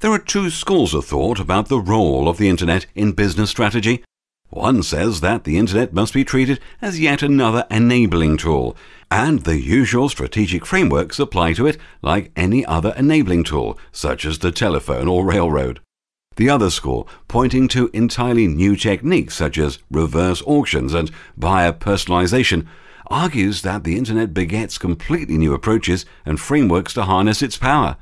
There are two schools of thought about the role of the Internet in business strategy. One says that the Internet must be treated as yet another enabling tool, and the usual strategic frameworks apply to it like any other enabling tool, such as the telephone or railroad. The other school, pointing to entirely new techniques such as reverse auctions and buyer personalization, argues that the Internet begets completely new approaches and frameworks to harness its power.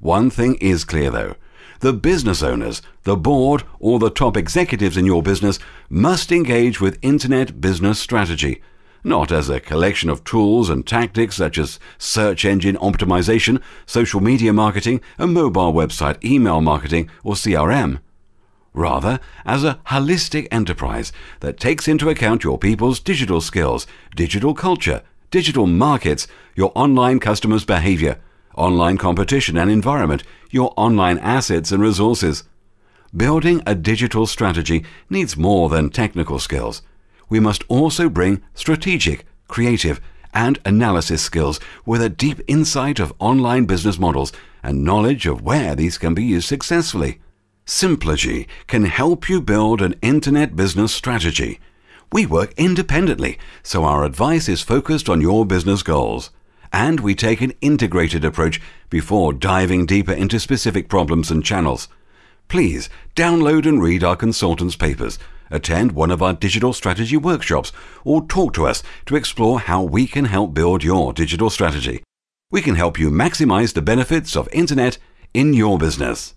One thing is clear though the business owners, the board, or the top executives in your business must engage with Internet business strategy, not as a collection of tools and tactics such as search engine optimization, social media marketing, a mobile website email marketing, or CRM. Rather, as a holistic enterprise that takes into account your people's digital skills, digital culture, digital markets, your online customers' behavior, online competition and environment, your online assets and resources. Building a digital strategy needs more than technical skills. We must also bring strategic, creative, and analysis skills with a deep insight of online business models and knowledge of where these can be used successfully. Simplogy can help you build an internet business strategy. We work independently, so our advice is focused on your business goals and we take an integrated approach before diving deeper into specific problems and channels. Please download and read our consultants' papers, attend one of our digital strategy workshops, or talk to us to explore how we can help build your digital strategy. We can help you maximize the benefits of Internet in your business.